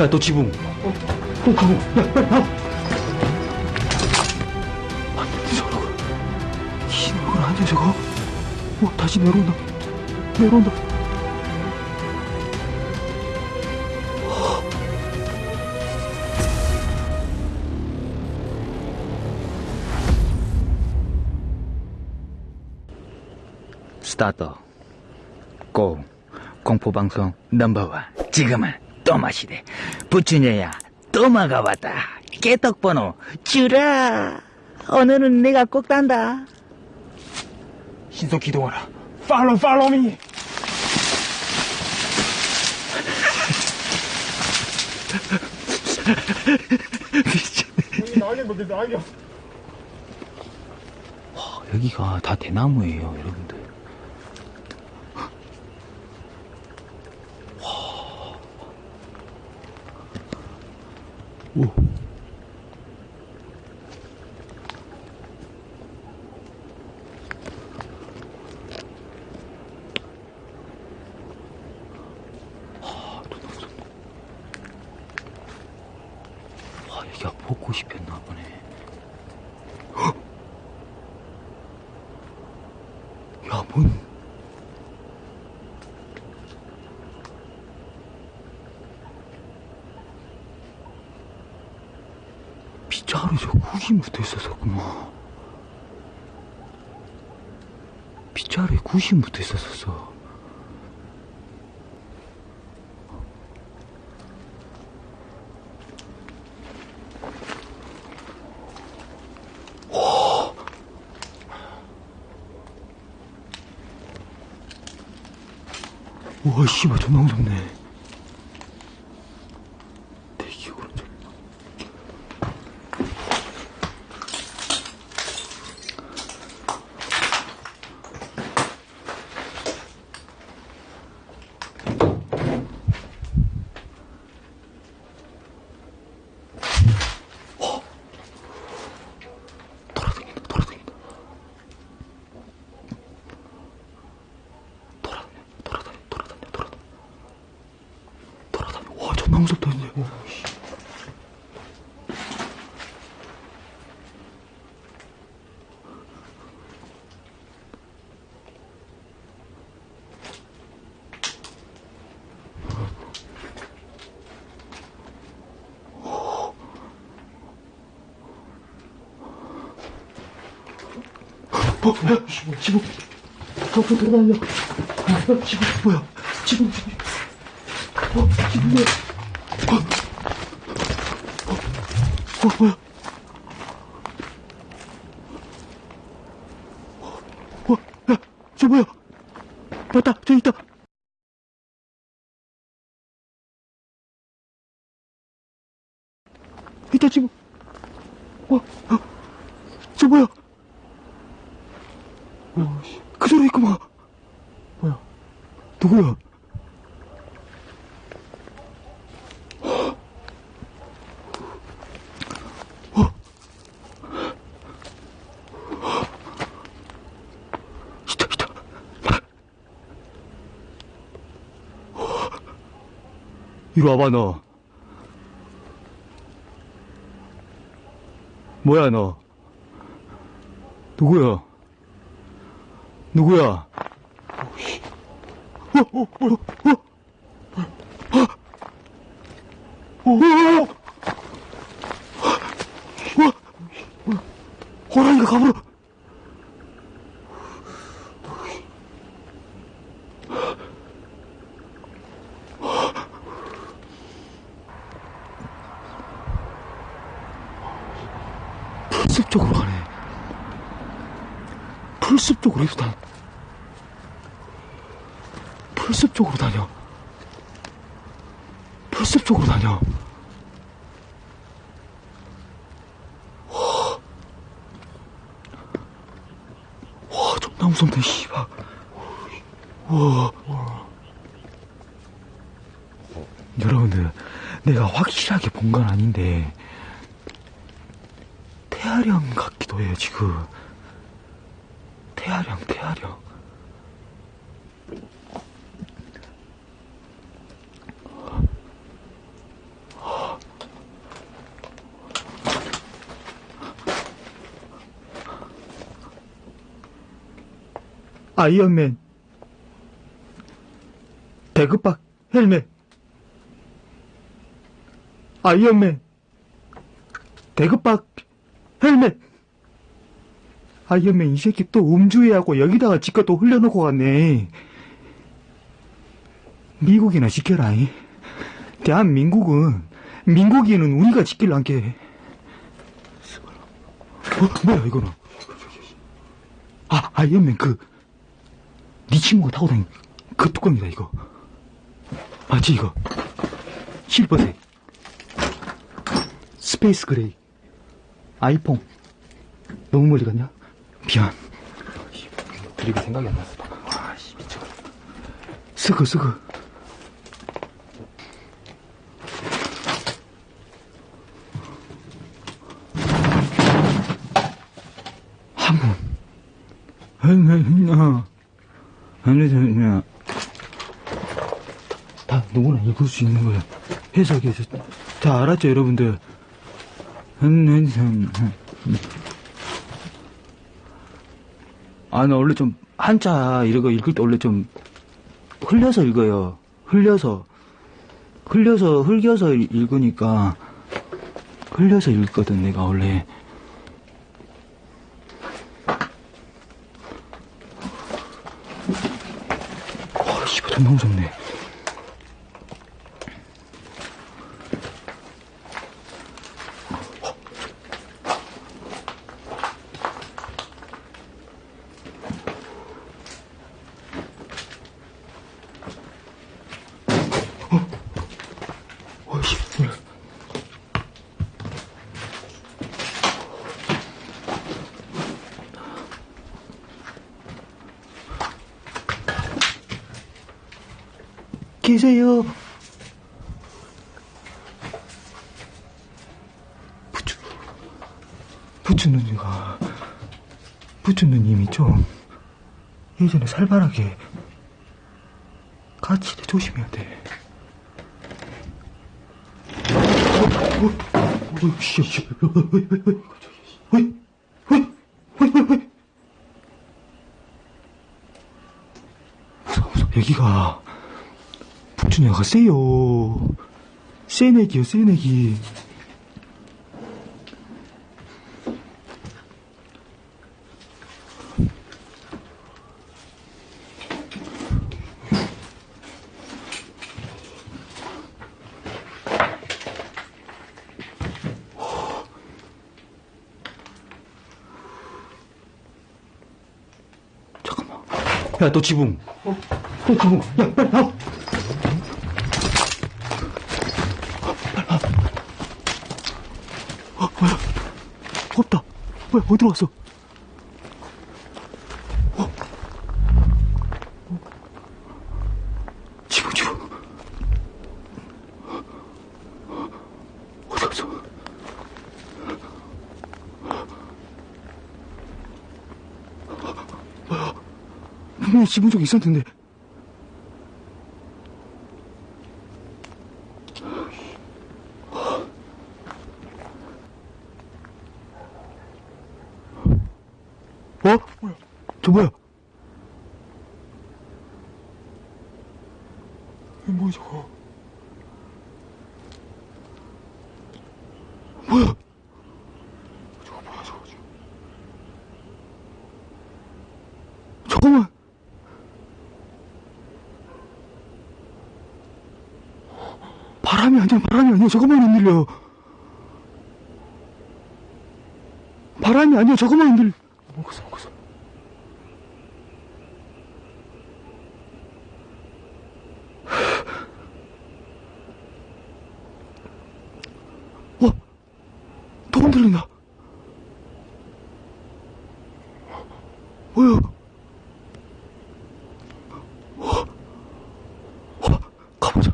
야, 너 지붕. 어, 어, 지붕. 야, 빨리 나와. 아니, 저거. 흰 얼굴 아니야, 저거? 어, 다시 내려온다. 내려온다. 스타트 고 공포방송 넘버원 지금은 또마시대 부추녀야. 또마가 왔다. 깨떡번호. 주라. 오늘은 내가 꼭 단다. 신속 기동하라. 팔로우, 팔로우 미. 여기가 다 대나무예요 여러분들 오. 여기가 벚꽃이 폈나 보네. 구기 묻어 있었었구만. 빗자루에 구시 묻어 있었었어. 와, 씨발, 존나 무섭네. 대기 오른쪽. 어. 돌아다닌다, 돌아다닌다. 돌아다녀, 돌아다녀, 돌아다녀, 돌아다녀. 돌아다녀. 와, 존나 무섭다, 이제. 어, 지붕, 돌아다녀. 어, 지붕, 뭐야, 지붕, 지붕. 어, 지붕, 뭐야. 어, 어, 어, 뭐야. 어, 야, 저 뭐야. 맞다, 저기 있다. 있다, 지붕. 어, 어, 저 뭐야. 어, 씨. 그대로 있구만. 뭐야? 누구야? 이리 와봐, 너. 뭐야, 너? 누구야? 누구야? 어, 어, 어, 어, 어, 어, 어, 어, 호랑이가 가버려. 쪽으로 가네. 풀숲 쪽으로 일단 풀숲 쪽으로 다녀. 풀숲 쪽으로 다녀. 와, 와, 존나 무섭네, 씨발. 와, 여러분들, 내가 확실하게 본 건 아닌데, 태아령 같기도 해요, 지금. 태아령, 태아령. 아이언맨 배급박 헬멧 아이언맨 배급박 헬멧. 아이언맨 이 새끼 또 음주해하고 여기다가 지가 또 흘려놓고 갔네. 미국이나 지켜라. 이. 대한민국은 민국이는 우리가 지킬 않게. 어, 뭐야 이거는? 아 아이언맨 그네 친구가 타고 다닌 그 뚜껑이다 이거. 맞지 이거? 실버색. space gray. 아이폰. 너무 멀리 갔냐? 미안. 그리고 생각이 안 났어. 아씨 미쳐. 스그 스그. 한문. 어. 아니, 다 누구나 읽을 수 있는 거야. 해석해서. 다 알았죠, 여러분들? 아, 나 원래 좀, 한자 거 읽을 때 원래 좀, 흘려서 읽어요. 흘려서. 흘려서, 흘겨서 읽- 읽으니까, 흘려서 읽거든, 내가 원래. 와, 씨발, 존나 무섭네. 계세요. 부츠, 부츠 누님과, 부츠 누님이 좀, 예전에 살벌하게, 같이 조심해야 돼. 무서워, 무서워, 애기가. 부춘이가 세요. 세네기요, 세네기. 잠깐만. 야, 너 지붕. 어? 너 지붕. 야, 빨리 나와. 어, 뭐야? 없다. 뭐야, 어디로 갔어? 어? 지붕, 지붕. 어디 갔어? 뭐야? 분명히 지붕 쪽에 있었는데. 어? 뭐야? 저 뭐야? 이게 뭐야 저거? 뭐야? 저거 뭐야 저거 지금? 잠깐만. 바람이 아니야 바람이 아니야 저거만 흔들려. 바람이 아니야 저거만 흔들려. 먹었어 먹었어. 어? 또 흔 들린다. 뭐야? 어? 어? 가보자.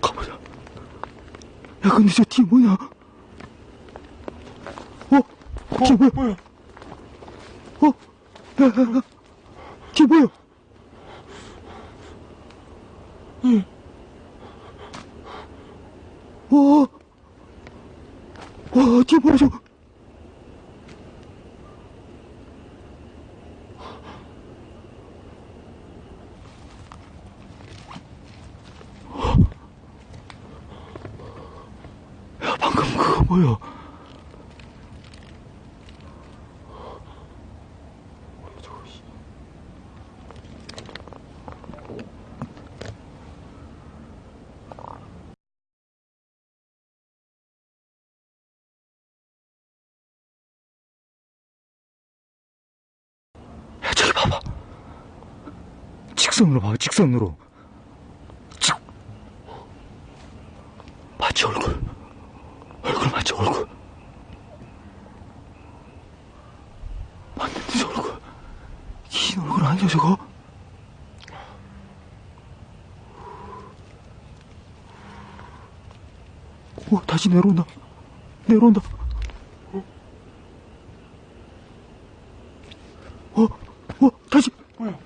가보자. 야, 근데 저 뒤에 뭐냐? 어? 뒤에 뭐야? 뭐야? 어? 야, 야, 야. 뒤에 뭐야? 응. 와, 와, 뒤에 뭐야, 저거? 보여. 야, 저기 봐봐. 직선으로 봐, 직선으로. 직. 마치 얼굴. 얼굴 마치 얼굴. 맞는데 저 얼굴. 긴 얼굴 아니야, 저거? 오, 다시 내려온다. 내려온다. 어, 어, 다시. 뭐야?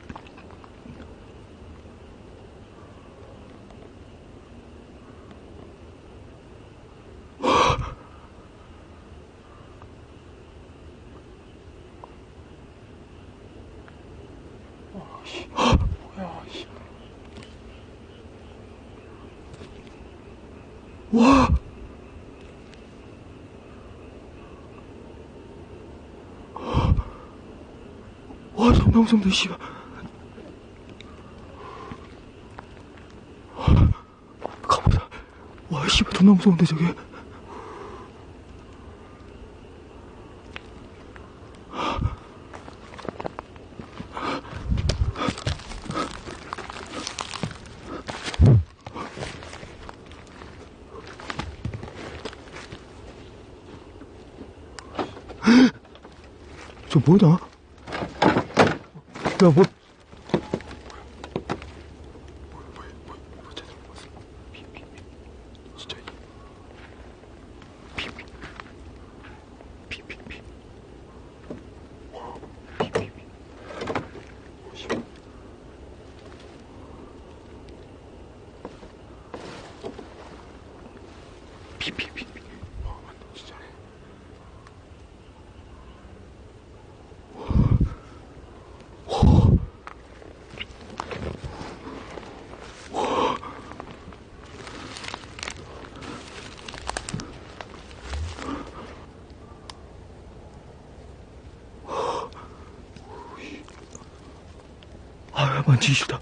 와! 무섭네, 씨발. 가보자. 와, 씨발, 존나 무서운데, 저게. 저 뭐냐? 야, 뭐. 아, 싫다.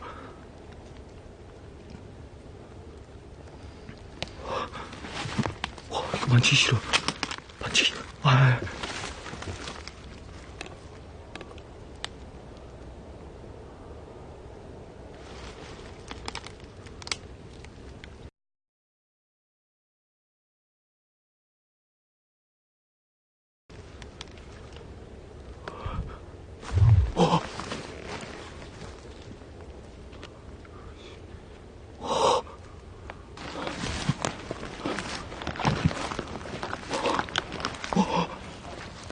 와, 이거 만지기. 아,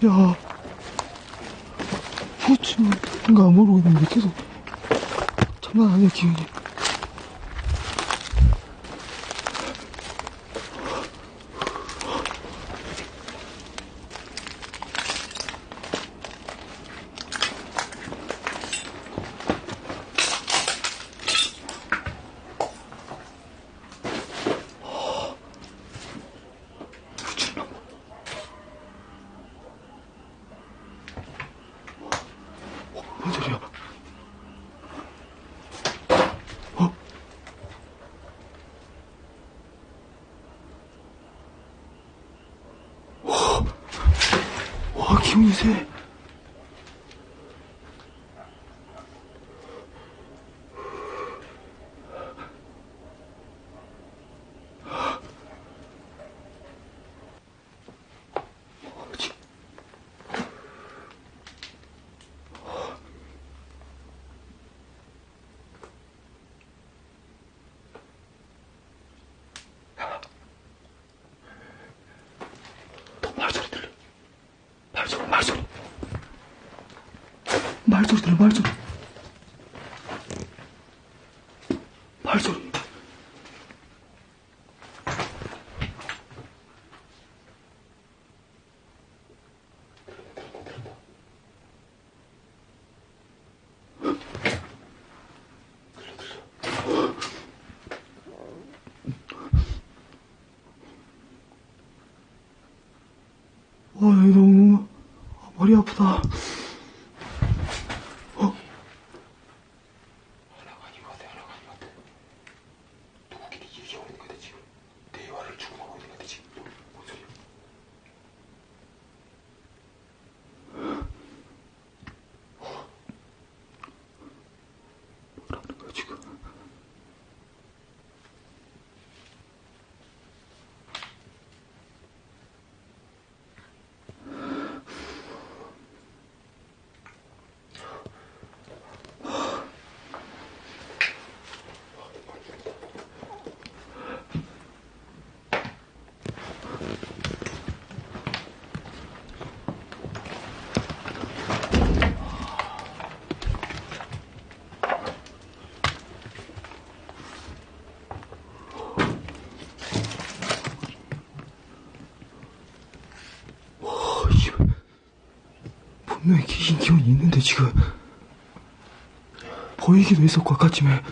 야. 후추인가 모르고 있는데 계속 장난 아니야, 기운이. 뭔 소리야? 어? 와, 와, 기운이 세. 말소리, 말소리. 말소리 들려, 말소리. 허리 아프다. 지금 보이기도 했었고 아까쯤에